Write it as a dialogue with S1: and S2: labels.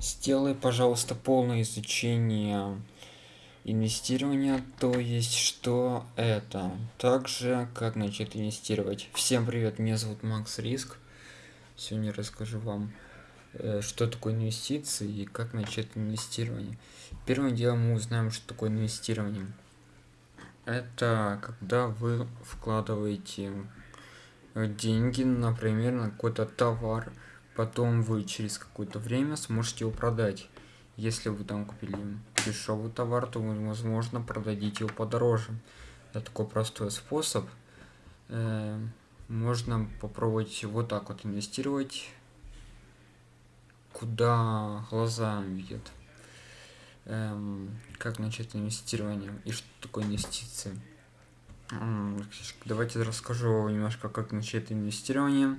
S1: сделай пожалуйста полное изучение инвестирования то есть что это? Также как начать инвестировать. Всем привет меня зовут макс риск. Сегодня расскажу вам э, что такое инвестиции и как начать инвестирование. Первым делом мы узнаем что такое инвестирование. Это когда вы вкладываете деньги например на какой-то товар потом вы через какое-то время сможете его продать. Если вы там купили дешевый товар то вы возможно продадите его подороже. Это такой простой способ. Э, можно попробовать вот так вот инвестировать куда глаза видят. Эм, как начать инвестирование и что такое инвестиции? Давайте расскажу немножко как начать инвестирование